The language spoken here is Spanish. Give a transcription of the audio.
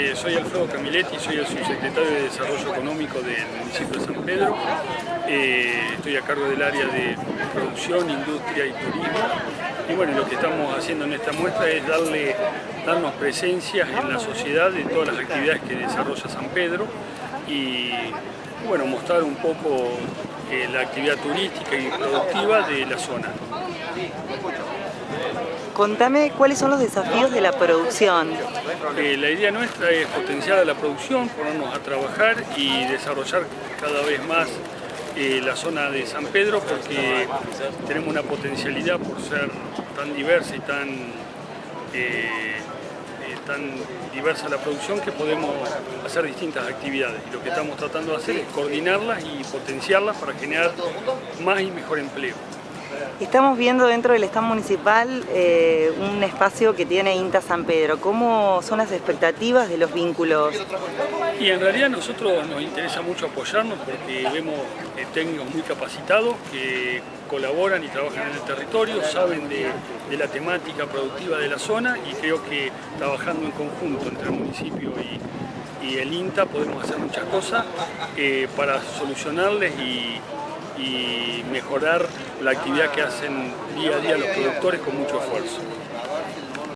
Eh, soy Alfredo Camiletti, soy el subsecretario de Desarrollo Económico del municipio de San Pedro. Eh, estoy a cargo del área de producción, industria y turismo. Y bueno, lo que estamos haciendo en esta muestra es darle, darnos presencia en la sociedad de todas las actividades que desarrolla San Pedro y bueno, mostrar un poco eh, la actividad turística y productiva de la zona. Contame cuáles son los desafíos de la producción. Eh, la idea nuestra es potenciar la producción, ponernos a trabajar y desarrollar cada vez más eh, la zona de San Pedro porque tenemos una potencialidad por ser tan diversa y tan, eh, tan diversa la producción que podemos hacer distintas actividades. Y lo que estamos tratando de hacer es coordinarlas y potenciarlas para generar más y mejor empleo. Estamos viendo dentro del stand municipal eh, un espacio que tiene INTA San Pedro. ¿Cómo son las expectativas de los vínculos? Y en realidad a nosotros nos interesa mucho apoyarnos porque vemos eh, técnicos muy capacitados que colaboran y trabajan en el territorio, saben de, la temática productiva de la zona y creo que trabajando en conjunto entre el municipio y, el INTA podemos hacer muchas cosas eh, para solucionarles y, y mejorar la actividad que hacen día a día los productores con mucho esfuerzo.